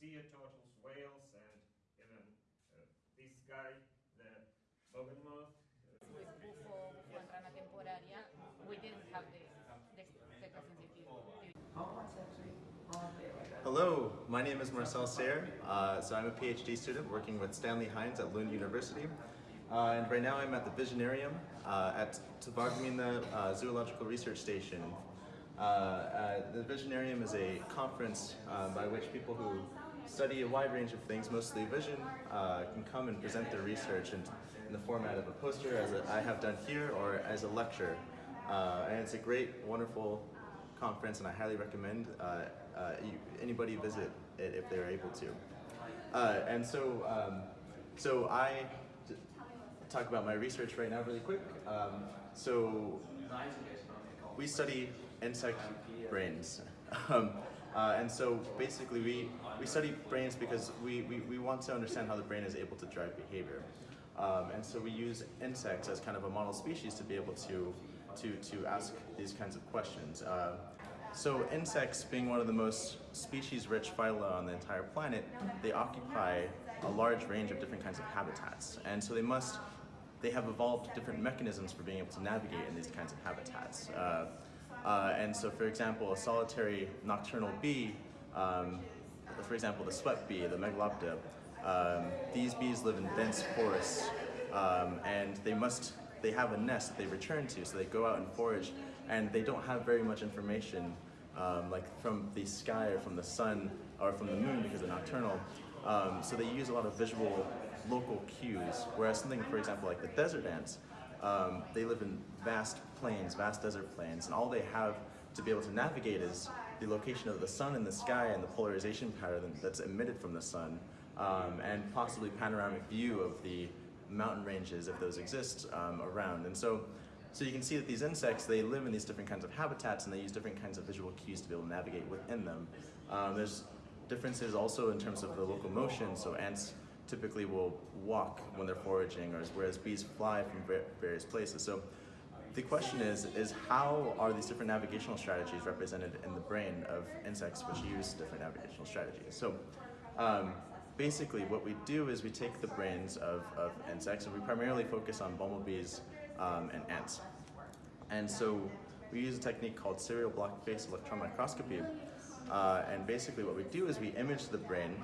sea turtles, whales, and even uh, this guy, the. Hello, my name is Marcel Sayre. Uh, so I'm a PhD student working with Stanley Heinze at Lund University. Uh, and right now I'm at the Visionarium uh, at Tvärminne uh, Zoological Research Station. Uh, uh, the Visionarium is a conference uh, by which people who study a wide range of things, mostly vision, uh, can come and present their research in, in the format of a poster, as a, I have done here, or as a lecture. Uh, and it's a great, wonderful conference, and I highly recommend uh, anybody visit it if they're able to. And so, um, so I talk about my research right now really quick. Um, so we study insect brains. Um, uh, and so basically we, we study brains because we, we, we want to understand how the brain is able to drive behavior. Um, and so we use insects as kind of a model species to be able to, to, to ask these kinds of questions. Uh, so insects being one of the most species-rich phyla on the entire planet, they occupy a large range of different kinds of habitats. And so they must, they have evolved different mechanisms for being able to navigate in these kinds of habitats. Uh, uh, and so, for example, a solitary nocturnal bee, um, for example, the sweat bee, the megalopta, um, these bees live in dense forests, um, and they must, they have a nest that they return to, so they go out and forage, and they don't have very much information, um, like from the sky or from the sun or from the moon because they're nocturnal. Um, so they use a lot of visual local cues, whereas something, for example, like the desert ants, um, they live in vast plains, vast desert plains, and all they have to be able to navigate is the location of the sun in the sky and the polarization pattern that's emitted from the sun, um, and possibly panoramic view of the mountain ranges, if those exist, um, around. And so, so you can see that these insects, they live in these different kinds of habitats and they use different kinds of visual cues to be able to navigate within them. Um, there's differences also in terms of the locomotion, so ants typically will walk when they're foraging, or whereas bees fly from various places. So the question is, is how are these different navigational strategies represented in the brain of insects which use different navigational strategies? So um, basically what we do is we take the brains of, of insects and we primarily focus on bumblebees um, and ants. And so we use a technique called serial block-face electron microscopy. Uh, and basically what we do is we image the brain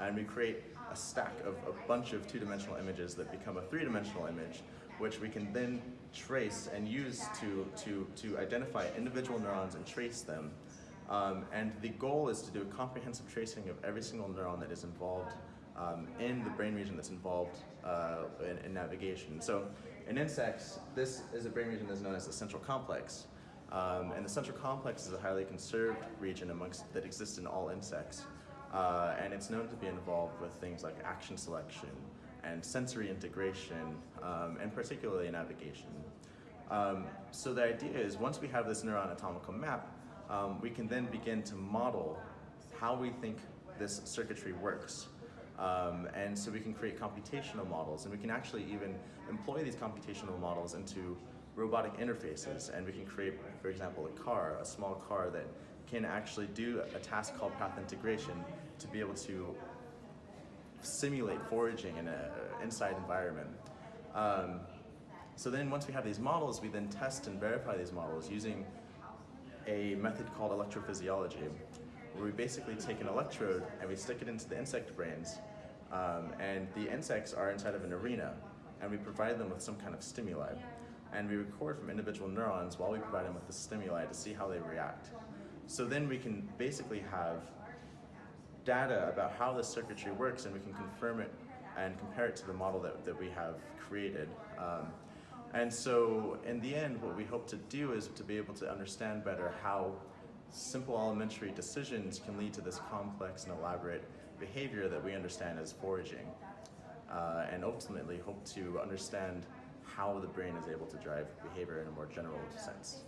and we create a stack of a bunch of two-dimensional images that become a three-dimensional image, which we can then trace and use to, to, to identify individual neurons and trace them. Um, and the goal is to do a comprehensive tracing of every single neuron that is involved um, in the brain region that's involved uh, in, in navigation. So in insects, this is a brain region that's known as the central complex. Um, and the central complex is a highly conserved region amongst that exists in all insects. Uh, and it's known to be involved with things like action selection and sensory integration, um, and particularly navigation. Um, so the idea is once we have this neuroanatomical map, um, we can then begin to model how we think this circuitry works. Um, and so we can create computational models, and we can actually even employ these computational models into robotic interfaces, and we can create, for example, a car, a small car that can actually do a task called path integration to be able to simulate foraging in an inside environment. Um, so then once we have these models, we then test and verify these models using a method called electrophysiology, where we basically take an electrode and we stick it into the insect brains, um, and the insects are inside of an arena, and we provide them with some kind of stimuli. And we record from individual neurons while we provide them with the stimuli to see how they react. So then we can basically have data about how the circuitry works and we can confirm it and compare it to the model that, that we have created. Um, and so in the end, what we hope to do is to be able to understand better how simple elementary decisions can lead to this complex and elaborate behavior that we understand as foraging. Uh, and ultimately hope to understand how the brain is able to drive behavior in a more general sense.